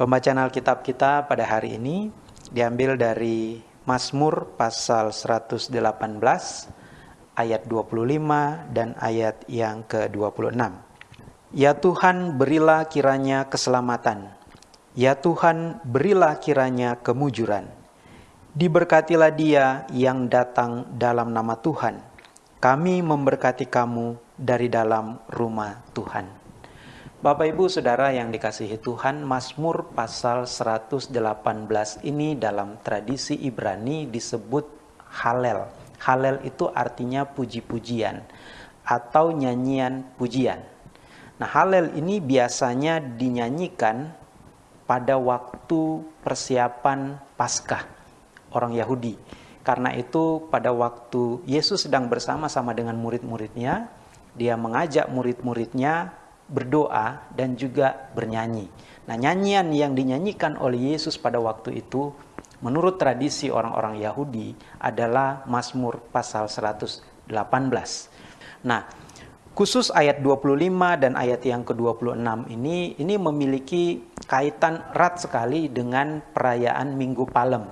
Pembacaan Alkitab kita pada hari ini diambil dari Mazmur pasal 118 ayat 25 dan ayat yang ke-26. Ya Tuhan, berilah kiranya keselamatan. Ya Tuhan, berilah kiranya kemujuran. Diberkatilah dia yang datang dalam nama Tuhan. Kami memberkati kamu dari dalam rumah Tuhan. Bapak Ibu Saudara yang dikasihi Tuhan, Mazmur pasal 118 ini dalam tradisi Ibrani disebut Halel. Halel itu artinya puji-pujian atau nyanyian pujian. Nah, Halel ini biasanya dinyanyikan pada waktu persiapan Paskah orang Yahudi. Karena itu pada waktu Yesus sedang bersama-sama dengan murid-muridnya, dia mengajak murid-muridnya berdoa dan juga bernyanyi. Nah, nyanyian yang dinyanyikan oleh Yesus pada waktu itu menurut tradisi orang-orang Yahudi adalah Mazmur pasal 118. Nah, khusus ayat 25 dan ayat yang ke-26 ini ini memiliki kaitan erat sekali dengan perayaan Minggu Palem.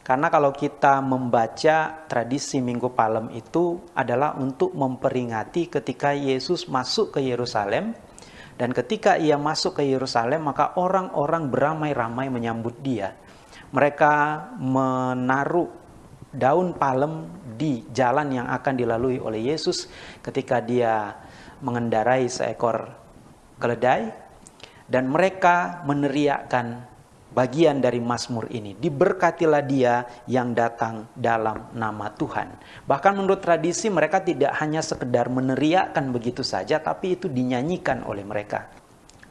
Karena kalau kita membaca tradisi Minggu Palem itu adalah untuk memperingati ketika Yesus masuk ke Yerusalem dan ketika ia masuk ke Yerusalem, maka orang-orang beramai-ramai menyambut dia. Mereka menaruh daun palem di jalan yang akan dilalui oleh Yesus ketika dia mengendarai seekor keledai dan mereka meneriakkan bagian dari Mazmur ini. Diberkatilah dia yang datang dalam nama Tuhan. Bahkan menurut tradisi mereka tidak hanya sekedar meneriakkan begitu saja, tapi itu dinyanyikan oleh mereka.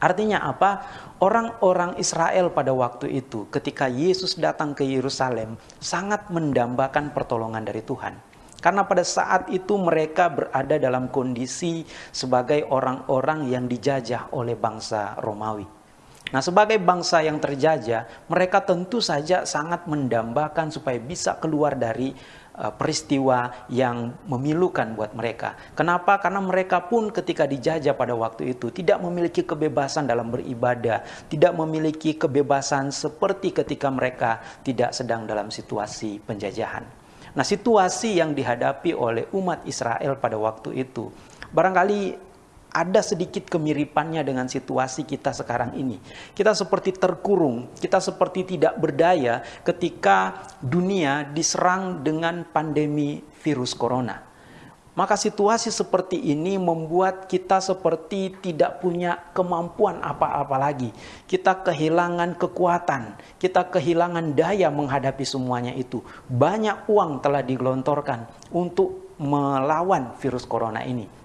Artinya apa? Orang-orang Israel pada waktu itu ketika Yesus datang ke Yerusalem sangat mendambakan pertolongan dari Tuhan. Karena pada saat itu mereka berada dalam kondisi sebagai orang-orang yang dijajah oleh bangsa Romawi. Nah, sebagai bangsa yang terjajah, mereka tentu saja sangat mendambakan supaya bisa keluar dari uh, peristiwa yang memilukan buat mereka. Kenapa? Karena mereka pun ketika dijajah pada waktu itu tidak memiliki kebebasan dalam beribadah, tidak memiliki kebebasan seperti ketika mereka tidak sedang dalam situasi penjajahan. Nah, situasi yang dihadapi oleh umat Israel pada waktu itu barangkali ada sedikit kemiripannya dengan situasi kita sekarang ini. Kita seperti terkurung, kita seperti tidak berdaya ketika dunia diserang dengan pandemi virus corona. Maka situasi seperti ini membuat kita seperti tidak punya kemampuan apa-apa lagi. Kita kehilangan kekuatan, kita kehilangan daya menghadapi semuanya itu. Banyak uang telah digelontorkan untuk melawan virus corona ini.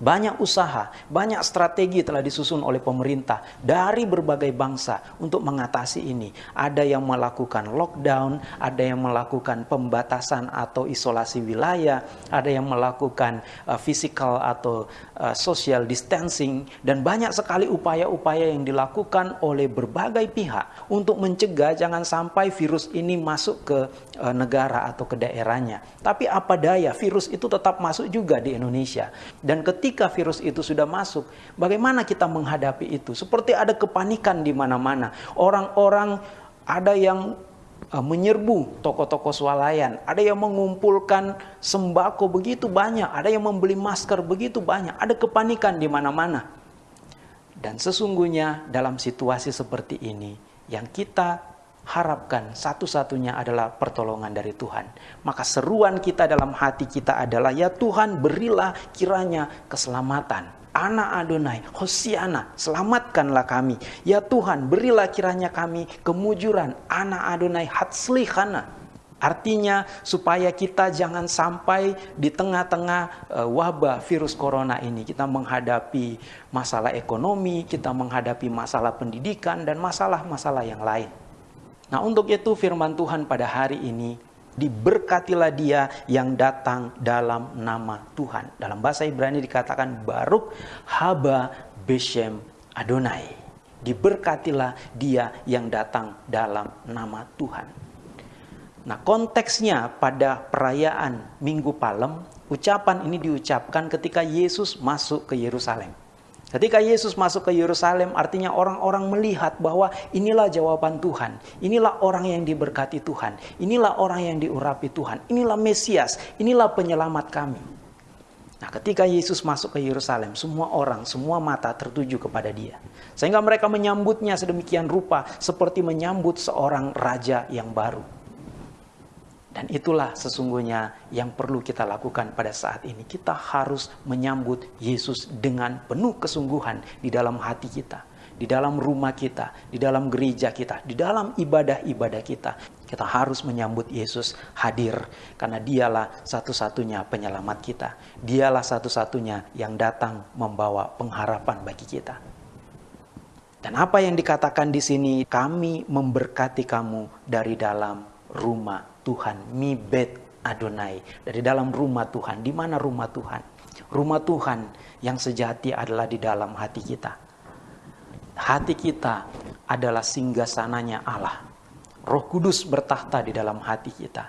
Banyak usaha, banyak strategi telah disusun oleh pemerintah dari berbagai bangsa untuk mengatasi ini. Ada yang melakukan lockdown, ada yang melakukan pembatasan atau isolasi wilayah, ada yang melakukan uh, physical atau uh, social distancing, dan banyak sekali upaya-upaya yang dilakukan oleh berbagai pihak untuk mencegah jangan sampai virus ini masuk ke uh, negara atau ke daerahnya. Tapi apa daya, virus itu tetap masuk juga di Indonesia. Dan ketika ketika virus itu sudah masuk, bagaimana kita menghadapi itu? Seperti ada kepanikan di mana-mana. Orang-orang ada yang uh, menyerbu toko-toko swalayan, ada yang mengumpulkan sembako begitu banyak, ada yang membeli masker begitu banyak, ada kepanikan di mana-mana. Dan sesungguhnya dalam situasi seperti ini yang kita harapkan satu-satunya adalah pertolongan dari Tuhan. Maka seruan kita dalam hati kita adalah, ya Tuhan berilah kiranya keselamatan. Anak Adonai, Hosiana, selamatkanlah kami. Ya Tuhan, berilah kiranya kami kemujuran. Anak Adonai, Hatslihana. Artinya supaya kita jangan sampai di tengah-tengah uh, wabah virus corona ini kita menghadapi masalah ekonomi, kita menghadapi masalah pendidikan dan masalah-masalah yang lain. Nah untuk itu firman Tuhan pada hari ini diberkatilah dia yang datang dalam nama Tuhan. Dalam bahasa Ibrani dikatakan Baruk Haba Beshem Adonai. Diberkatilah dia yang datang dalam nama Tuhan. Nah konteksnya pada perayaan Minggu Palem, ucapan ini diucapkan ketika Yesus masuk ke Yerusalem. Ketika Yesus masuk ke Yerusalem, artinya orang-orang melihat bahwa inilah jawaban Tuhan, inilah orang yang diberkati Tuhan, inilah orang yang diurapi Tuhan, inilah Mesias, inilah penyelamat kami. Nah, ketika Yesus masuk ke Yerusalem, semua orang, semua mata tertuju kepada Dia, sehingga mereka menyambutnya sedemikian rupa, seperti menyambut seorang raja yang baru. Dan itulah sesungguhnya yang perlu kita lakukan pada saat ini. Kita harus menyambut Yesus dengan penuh kesungguhan di dalam hati kita, di dalam rumah kita, di dalam gereja kita, di dalam ibadah-ibadah kita. Kita harus menyambut Yesus hadir karena dialah satu-satunya penyelamat kita. Dialah satu-satunya yang datang membawa pengharapan bagi kita. Dan apa yang dikatakan di sini, kami memberkati kamu dari dalam rumah Tuhan, mi bet Adonai, dari dalam rumah Tuhan. Di mana rumah Tuhan? Rumah Tuhan yang sejati adalah di dalam hati kita. Hati kita adalah singgah sananya Allah. Roh Kudus bertahta di dalam hati kita.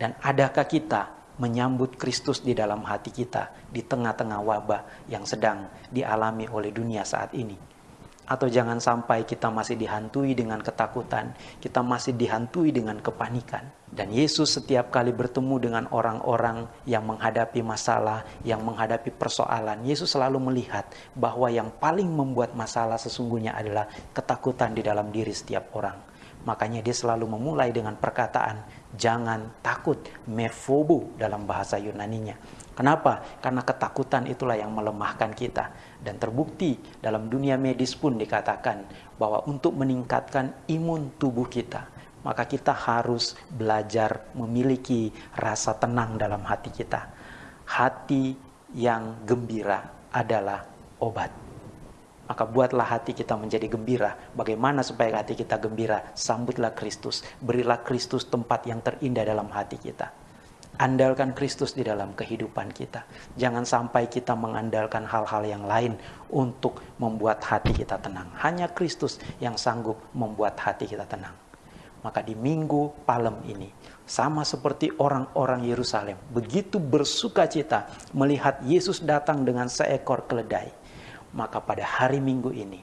Dan adakah kita menyambut Kristus di dalam hati kita di tengah-tengah wabah yang sedang dialami oleh dunia saat ini? Atau jangan sampai kita masih dihantui dengan ketakutan, kita masih dihantui dengan kepanikan. Dan Yesus setiap kali bertemu dengan orang-orang yang menghadapi masalah, yang menghadapi persoalan, Yesus selalu melihat bahwa yang paling membuat masalah sesungguhnya adalah ketakutan di dalam diri setiap orang. Makanya dia selalu memulai dengan perkataan, jangan takut, mefobo dalam bahasa Yunaninya. Kenapa? Karena ketakutan itulah yang melemahkan kita. Dan terbukti dalam dunia medis pun dikatakan bahwa untuk meningkatkan imun tubuh kita, maka kita harus belajar memiliki rasa tenang dalam hati kita. Hati yang gembira adalah obat. Maka buatlah hati kita menjadi gembira. Bagaimana supaya hati kita gembira? Sambutlah Kristus. Berilah Kristus tempat yang terindah dalam hati kita. Andalkan Kristus di dalam kehidupan kita. Jangan sampai kita mengandalkan hal-hal yang lain untuk membuat hati kita tenang. Hanya Kristus yang sanggup membuat hati kita tenang. Maka di minggu palem ini, sama seperti orang-orang Yerusalem, begitu bersuka cita melihat Yesus datang dengan seekor keledai. Maka pada hari minggu ini,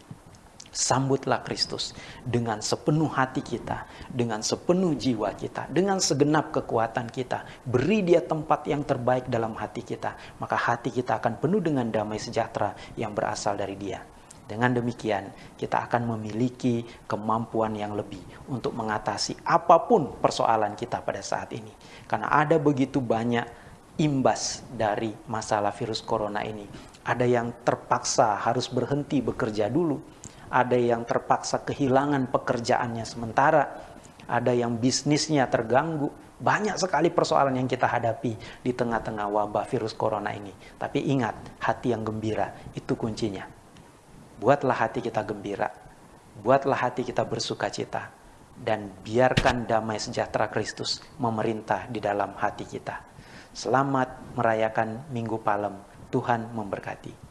Sambutlah Kristus dengan sepenuh hati kita, dengan sepenuh jiwa kita, dengan segenap kekuatan kita. Beri dia tempat yang terbaik dalam hati kita, maka hati kita akan penuh dengan damai sejahtera yang berasal dari dia. Dengan demikian, kita akan memiliki kemampuan yang lebih untuk mengatasi apa pun persoalan kita pada saat ini. Karena ada begitu banyak imbas dari masalah virus corona ini. Ada yang terpaksa harus berhenti bekerja dulu ada yang terpaksa kehilangan pekerjaannya sementara, ada yang bisnisnya terganggu. Banyak sekali persoalan yang kita hadapi di tengah-tengah wabah virus corona ini. Tapi ingat, hati yang gembira itu kuncinya. Buatlah hati kita gembira. Buatlah hati kita bersuka cita. Dan biarkan damai sejahtera Kristus memerintah di dalam hati kita. Selamat merayakan Minggu Palem. Tuhan memberkati.